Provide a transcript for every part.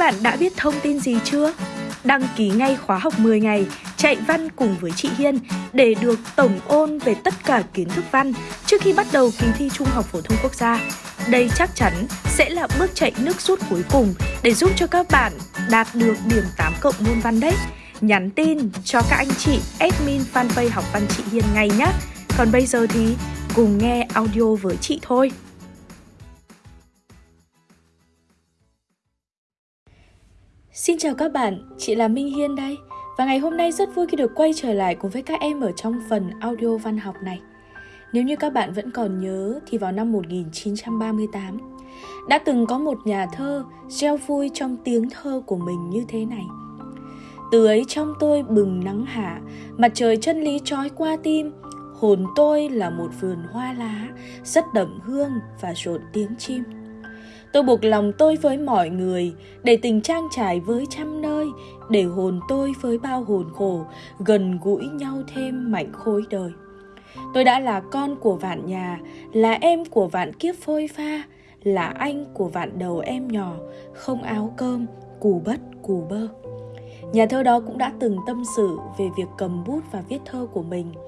Bạn đã biết thông tin gì chưa? Đăng ký ngay khóa học 10 ngày, chạy văn cùng với chị Hiên để được tổng ôn về tất cả kiến thức văn trước khi bắt đầu kỳ thi Trung học phổ thông quốc gia. Đây chắc chắn sẽ là bước chạy nước rút cuối cùng để giúp cho các bạn đạt được điểm 8 cộng môn văn đấy. Nhắn tin cho các anh chị admin fanpage học văn chị Hiên ngay nhé. Còn bây giờ thì cùng nghe audio với chị thôi. Xin chào các bạn, chị là Minh Hiên đây. Và ngày hôm nay rất vui khi được quay trở lại cùng với các em ở trong phần audio văn học này. Nếu như các bạn vẫn còn nhớ thì vào năm 1938 Đã từng có một nhà thơ gieo vui trong tiếng thơ của mình như thế này. Từ ấy trong tôi bừng nắng hạ, mặt trời chân lý trói qua tim. Hồn tôi là một vườn hoa lá, rất đậm hương và rộn tiếng chim. Tôi buộc lòng tôi với mọi người, để tình trang trải với trăm nơi, để hồn tôi với bao hồn khổ, gần gũi nhau thêm mạnh khối đời. Tôi đã là con của vạn nhà, là em của vạn kiếp phôi pha, là anh của vạn đầu em nhỏ, không áo cơm, cù bất cù bơ. Nhà thơ đó cũng đã từng tâm sự về việc cầm bút và viết thơ của mình –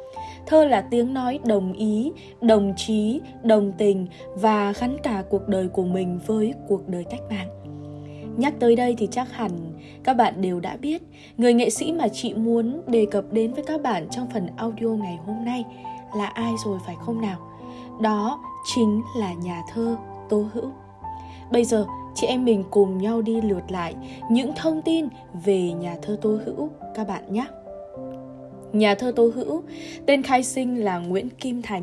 Thơ là tiếng nói đồng ý, đồng chí, đồng tình và gắn cả cuộc đời của mình với cuộc đời cách mạng. Nhắc tới đây thì chắc hẳn các bạn đều đã biết người nghệ sĩ mà chị muốn đề cập đến với các bạn trong phần audio ngày hôm nay là ai rồi phải không nào? Đó chính là nhà thơ Tô Hữu. Bây giờ chị em mình cùng nhau đi lượt lại những thông tin về nhà thơ Tô Hữu các bạn nhé. Nhà thơ Tô Hữu, tên khai sinh là Nguyễn Kim Thành,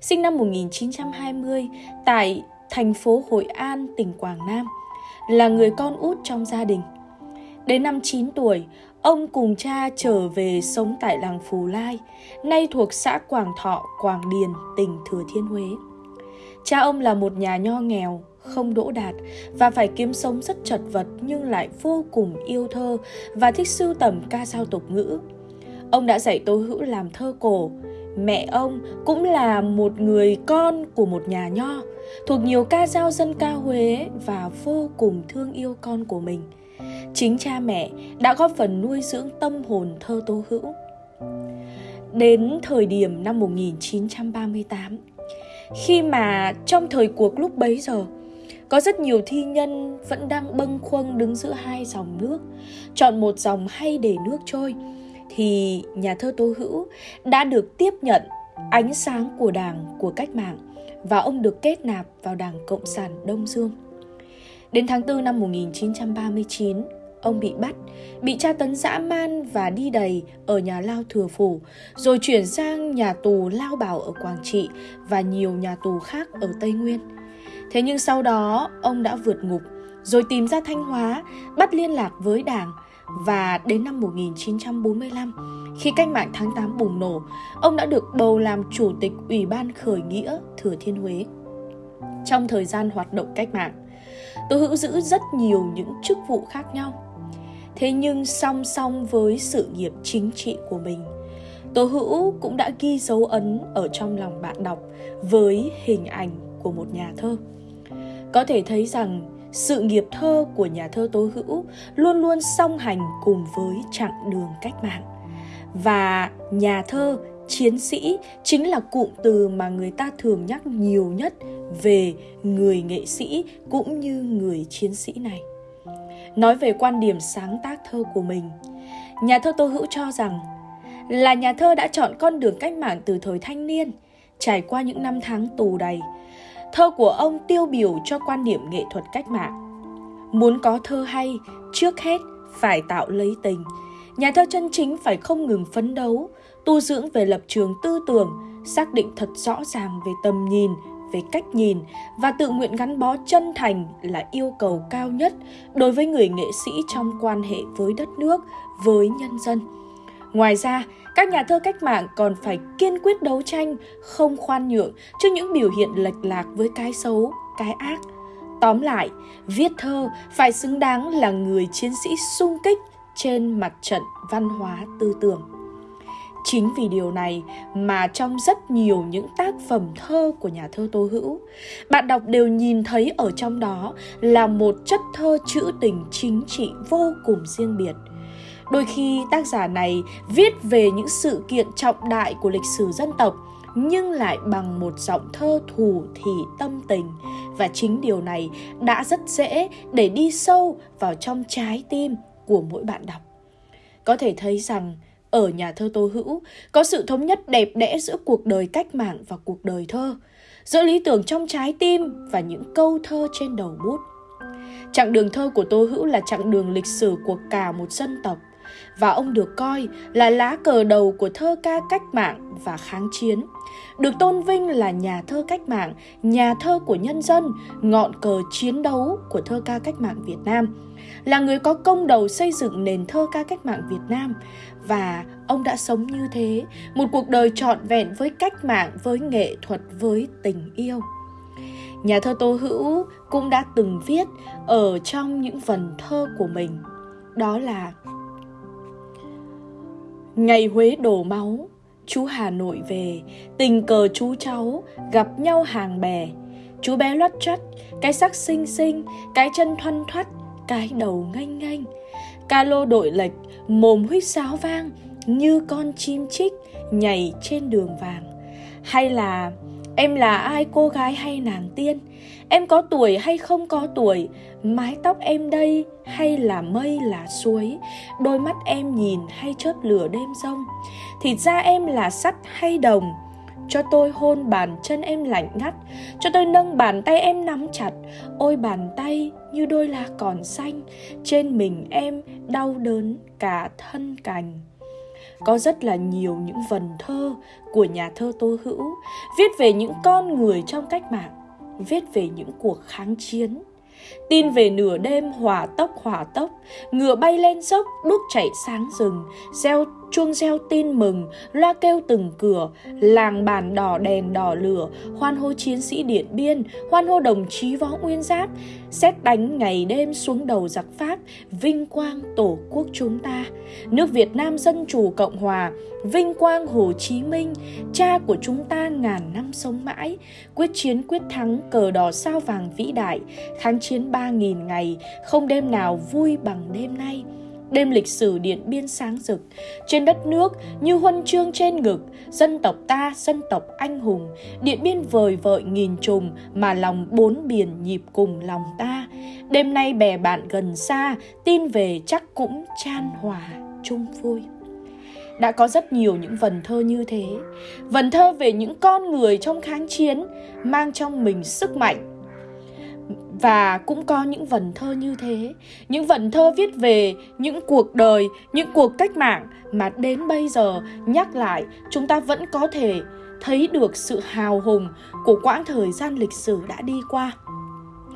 sinh năm 1920 tại thành phố Hội An, tỉnh Quảng Nam, là người con út trong gia đình. Đến năm 9 tuổi, ông cùng cha trở về sống tại làng Phù Lai, nay thuộc xã Quảng Thọ, Quảng Điền, tỉnh Thừa Thiên Huế. Cha ông là một nhà nho nghèo, không đỗ đạt và phải kiếm sống rất chật vật nhưng lại vô cùng yêu thơ và thích sưu tầm ca dao tục ngữ. Ông đã dạy Tô Hữu làm thơ cổ. Mẹ ông cũng là một người con của một nhà nho, thuộc nhiều ca dao dân ca Huế và vô cùng thương yêu con của mình. Chính cha mẹ đã góp phần nuôi dưỡng tâm hồn thơ Tô Hữu. Đến thời điểm năm 1938, khi mà trong thời cuộc lúc bấy giờ, có rất nhiều thi nhân vẫn đang bâng khuâng đứng giữa hai dòng nước, chọn một dòng hay để nước trôi – thì nhà thơ Tô Hữu đã được tiếp nhận ánh sáng của Đảng của cách mạng và ông được kết nạp vào Đảng Cộng sản Đông Dương. Đến tháng 4 năm 1939, ông bị bắt, bị tra tấn dã man và đi đầy ở nhà lao thừa phủ, rồi chuyển sang nhà tù Lao Bảo ở Quảng Trị và nhiều nhà tù khác ở Tây Nguyên. Thế nhưng sau đó, ông đã vượt ngục, rồi tìm ra Thanh Hóa, bắt liên lạc với Đảng và đến năm 1945, khi cách mạng tháng 8 bùng nổ, ông đã được bầu làm chủ tịch Ủy ban khởi nghĩa Thừa Thiên Huế. Trong thời gian hoạt động cách mạng, Tô Hữu giữ rất nhiều những chức vụ khác nhau. Thế nhưng song song với sự nghiệp chính trị của mình, tố Hữu cũng đã ghi dấu ấn ở trong lòng bạn đọc với hình ảnh của một nhà thơ. Có thể thấy rằng sự nghiệp thơ của nhà thơ Tố Hữu luôn luôn song hành cùng với chặng đường cách mạng. Và nhà thơ, chiến sĩ chính là cụm từ mà người ta thường nhắc nhiều nhất về người nghệ sĩ cũng như người chiến sĩ này. Nói về quan điểm sáng tác thơ của mình, nhà thơ Tô Hữu cho rằng là nhà thơ đã chọn con đường cách mạng từ thời thanh niên, trải qua những năm tháng tù đầy, Thơ của ông tiêu biểu cho quan điểm nghệ thuật cách mạng. Muốn có thơ hay, trước hết phải tạo lấy tình. Nhà thơ chân chính phải không ngừng phấn đấu, tu dưỡng về lập trường tư tưởng, xác định thật rõ ràng về tầm nhìn, về cách nhìn và tự nguyện gắn bó chân thành là yêu cầu cao nhất đối với người nghệ sĩ trong quan hệ với đất nước, với nhân dân. Ngoài ra, các nhà thơ cách mạng còn phải kiên quyết đấu tranh, không khoan nhượng trước những biểu hiện lệch lạc với cái xấu, cái ác. Tóm lại, viết thơ phải xứng đáng là người chiến sĩ sung kích trên mặt trận văn hóa tư tưởng. Chính vì điều này mà trong rất nhiều những tác phẩm thơ của nhà thơ Tô Hữu, bạn đọc đều nhìn thấy ở trong đó là một chất thơ trữ tình chính trị vô cùng riêng biệt. Đôi khi tác giả này viết về những sự kiện trọng đại của lịch sử dân tộc nhưng lại bằng một giọng thơ thủ thì tâm tình và chính điều này đã rất dễ để đi sâu vào trong trái tim của mỗi bạn đọc. Có thể thấy rằng ở nhà thơ Tô Hữu có sự thống nhất đẹp đẽ giữa cuộc đời cách mạng và cuộc đời thơ, giữa lý tưởng trong trái tim và những câu thơ trên đầu bút. Chặng đường thơ của Tô Hữu là chặng đường lịch sử của cả một dân tộc và ông được coi là lá cờ đầu của thơ ca cách mạng và kháng chiến. Được tôn vinh là nhà thơ cách mạng, nhà thơ của nhân dân, ngọn cờ chiến đấu của thơ ca cách mạng Việt Nam. Là người có công đầu xây dựng nền thơ ca cách mạng Việt Nam và ông đã sống như thế, một cuộc đời trọn vẹn với cách mạng, với nghệ thuật, với tình yêu. Nhà thơ Tô Hữu cũng đã từng viết ở trong những vần thơ của mình, đó là Ngày Huế đổ máu, chú Hà Nội về, tình cờ chú cháu gặp nhau hàng bè. Chú bé loắt chất, cái sắc xinh xinh, cái chân thoăn thoắt, cái đầu nganh nganh. Ca lô đội lệch, mồm huýt sáo vang, như con chim chích nhảy trên đường vàng. Hay là em là ai, cô gái hay nàng tiên? Em có tuổi hay không có tuổi? Mái tóc em đây hay là mây là suối? Đôi mắt em nhìn hay chớp lửa đêm rông? Thịt da em là sắt hay đồng? cho tôi hôn bàn chân em lạnh ngắt cho tôi nâng bàn tay em nắm chặt ôi, bàn tay như đôi lá còn xanh trên mình em đau đớn cả thân cành có rất là nhiều những vần thơ của nhà thơ tô hữu, viết về những con người trong cách mạng, viết về những cuộc kháng chiến. Tin về nửa đêm hỏa tốc hỏa tốc, ngựa bay lên dốc đuốc chạy sáng rừng, gieo chuông reo tin mừng, loa kêu từng cửa, làng bàn đỏ đèn đỏ lửa, hoan hô chiến sĩ Điện Biên, hoan hô đồng chí Võ Nguyên Giáp, xét đánh ngày đêm xuống đầu giặc Pháp, vinh quang tổ quốc chúng ta. Nước Việt Nam Dân Chủ Cộng Hòa, vinh quang Hồ Chí Minh, cha của chúng ta ngàn năm sống mãi, quyết chiến quyết thắng cờ đỏ sao vàng vĩ đại, kháng chiến ba nghìn ngày, không đêm nào vui bằng đêm nay. Đêm lịch sử Điện Biên sáng rực, trên đất nước như huân chương trên ngực, dân tộc ta, dân tộc anh hùng, Điện Biên vời vợi nghìn trùng mà lòng bốn biển nhịp cùng lòng ta. Đêm nay bè bạn gần xa, tin về chắc cũng chan hòa chung vui. Đã có rất nhiều những vần thơ như thế. Vần thơ về những con người trong kháng chiến mang trong mình sức mạnh và cũng có những vần thơ như thế. Những vần thơ viết về những cuộc đời, những cuộc cách mạng. Mà đến bây giờ, nhắc lại, chúng ta vẫn có thể thấy được sự hào hùng của quãng thời gian lịch sử đã đi qua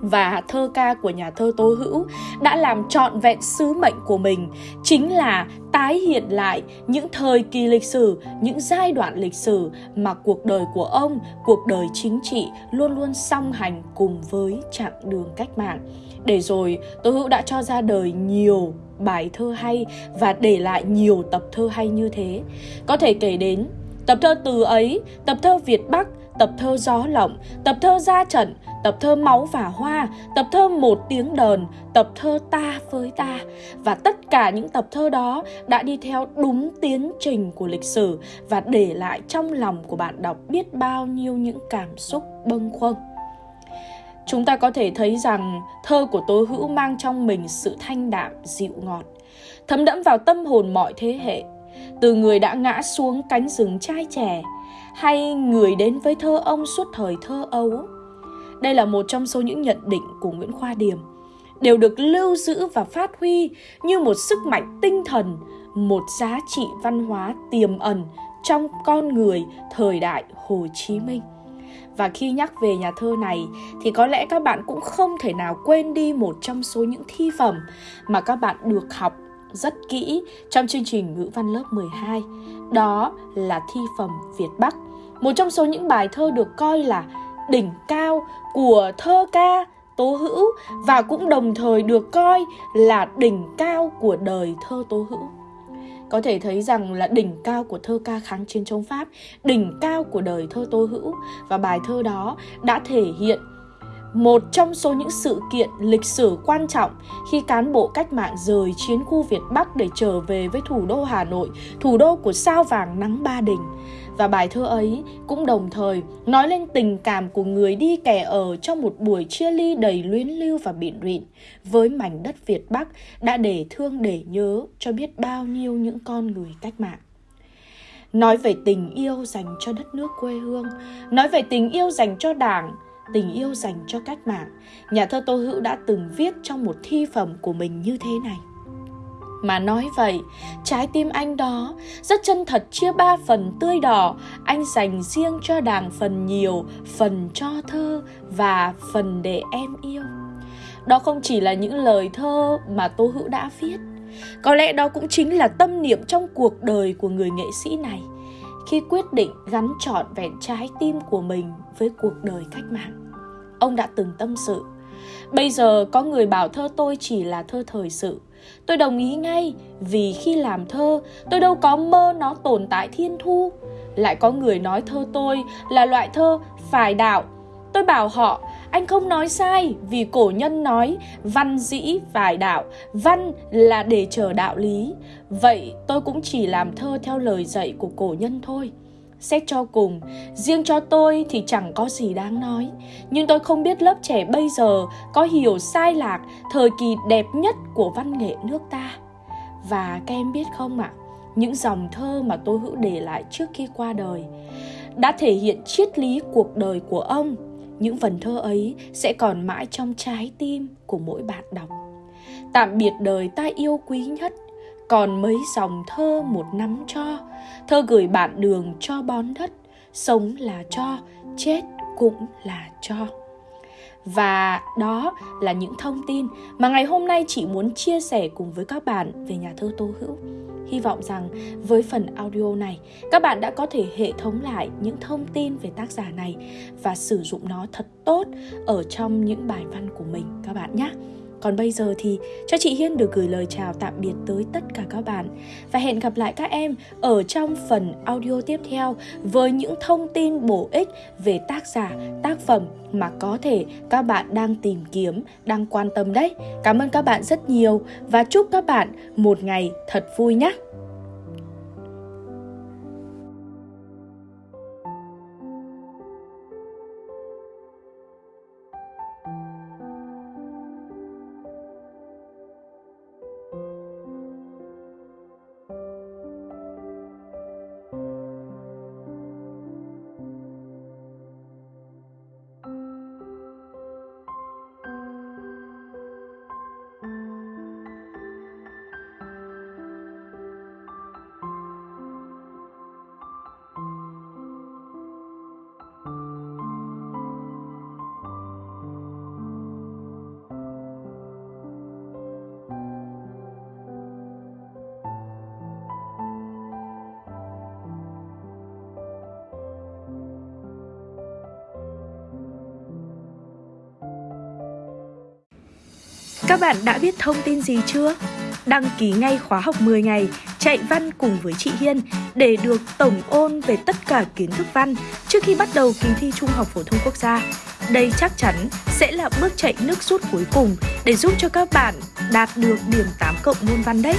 và thơ ca của nhà thơ Tố Hữu đã làm trọn vẹn sứ mệnh của mình chính là tái hiện lại những thời kỳ lịch sử, những giai đoạn lịch sử mà cuộc đời của ông, cuộc đời chính trị luôn luôn song hành cùng với chặng đường cách mạng. Để rồi Tố Hữu đã cho ra đời nhiều bài thơ hay và để lại nhiều tập thơ hay như thế. Có thể kể đến tập thơ Từ ấy, tập thơ Việt Bắc, tập thơ Gió Lộng, tập thơ Ra Trận, tập thơ Máu và Hoa, tập thơ Một tiếng đờn, tập thơ Ta với ta. Và tất cả những tập thơ đó đã đi theo đúng tiến trình của lịch sử và để lại trong lòng của bạn đọc biết bao nhiêu những cảm xúc bâng khuâng. Chúng ta có thể thấy rằng thơ của Tố Hữu mang trong mình sự thanh đạm, dịu ngọt, thấm đẫm vào tâm hồn mọi thế hệ, từ người đã ngã xuống cánh rừng trai trẻ, hay người đến với thơ ông suốt thời thơ ấu, đây là một trong số những nhận định của Nguyễn Khoa Điềm đều được lưu giữ và phát huy như một sức mạnh tinh thần, một giá trị văn hóa tiềm ẩn trong con người thời đại Hồ Chí Minh. Và khi nhắc về nhà thơ này thì có lẽ các bạn cũng không thể nào quên đi một trong số những thi phẩm mà các bạn được học rất kỹ trong chương trình ngữ văn lớp 12. Đó là thi phẩm Việt Bắc, một trong số những bài thơ được coi là đỉnh cao của thơ ca Tố Hữu và cũng đồng thời được coi là đỉnh cao của đời thơ Tố Hữu. có thể thấy rằng là đỉnh cao của thơ ca kháng chiến chống Pháp, đỉnh cao của đời thơ Tô Hữu và bài thơ đó đã thể hiện một trong số những sự kiện lịch sử quan trọng khi cán bộ cách mạng rời chiến khu Việt Bắc để trở về với thủ đô Hà Nội, thủ đô của sao vàng nắng ba đình. Và bài thơ ấy cũng đồng thời nói lên tình cảm của người đi kẻ ở trong một buổi chia ly đầy luyến lưu và bịn rịn với mảnh đất Việt Bắc đã để thương để nhớ cho biết bao nhiêu những con người cách mạng. Nói về tình yêu dành cho đất nước quê hương, nói về tình yêu dành cho đảng, tình yêu dành cho cách mạng, nhà thơ Tô Hữu đã từng viết trong một thi phẩm của mình như thế này. Mà nói vậy, trái tim anh đó rất chân thật chia ba phần tươi đỏ, anh dành riêng cho đảng phần nhiều, phần cho thơ và phần để em yêu. Đó không chỉ là những lời thơ mà Tô Hữu đã viết, có lẽ đó cũng chính là tâm niệm trong cuộc đời của người nghệ sĩ này khi quyết định gắn trọn vẹn trái tim của mình với cuộc đời cách mạng. Ông đã từng tâm sự, bây giờ có người bảo thơ tôi chỉ là thơ thời sự. Tôi đồng ý ngay vì khi làm thơ tôi đâu có mơ nó tồn tại thiên thu. Lại có người nói thơ tôi là loại thơ phải đạo. Tôi bảo họ anh không nói sai vì cổ nhân nói văn dĩ vài đạo, văn là để chờ đạo lý. Vậy tôi cũng chỉ làm thơ theo lời dạy của cổ nhân thôi. Xét cho cùng, riêng cho tôi thì chẳng có gì đáng nói. Nhưng tôi không biết lớp trẻ bây giờ có hiểu sai lạc thời kỳ đẹp nhất của văn nghệ nước ta. Và các em biết không ạ, à, những dòng thơ mà tôi hữu để lại trước khi qua đời đã thể hiện triết lý cuộc đời của ông những vần thơ ấy sẽ còn mãi trong trái tim của mỗi bạn đọc. Tạm biệt đời ta yêu quý nhất, còn mấy dòng thơ một nắm cho. Thơ gửi bạn đường cho bón đất, sống là cho, chết cũng là cho và đó là những thông tin mà ngày hôm nay chị muốn chia sẻ cùng với các bạn về nhà thơ Tô Hữu. Hy vọng rằng với phần audio này, các bạn đã có thể hệ thống lại những thông tin về tác giả này và sử dụng nó thật tốt ở trong những bài văn của mình các bạn nhé. Còn bây giờ thì cho chị Hiên được gửi lời chào tạm biệt tới tất cả các bạn và hẹn gặp lại các em ở trong phần audio tiếp theo với những thông tin bổ ích về tác giả, tác phẩm mà có thể các bạn đang tìm kiếm, đang quan tâm đấy. Cảm ơn các bạn rất nhiều và chúc các bạn một ngày thật vui nhé. Các bạn đã biết thông tin gì chưa? Đăng ký ngay khóa học 10 ngày, chạy văn cùng với chị Hiên để được tổng ôn về tất cả kiến thức văn trước khi bắt đầu kỳ thi Trung học phổ thông quốc gia. Đây chắc chắn sẽ là bước chạy nước rút cuối cùng để giúp cho các bạn đạt được điểm 8 cộng môn văn đấy.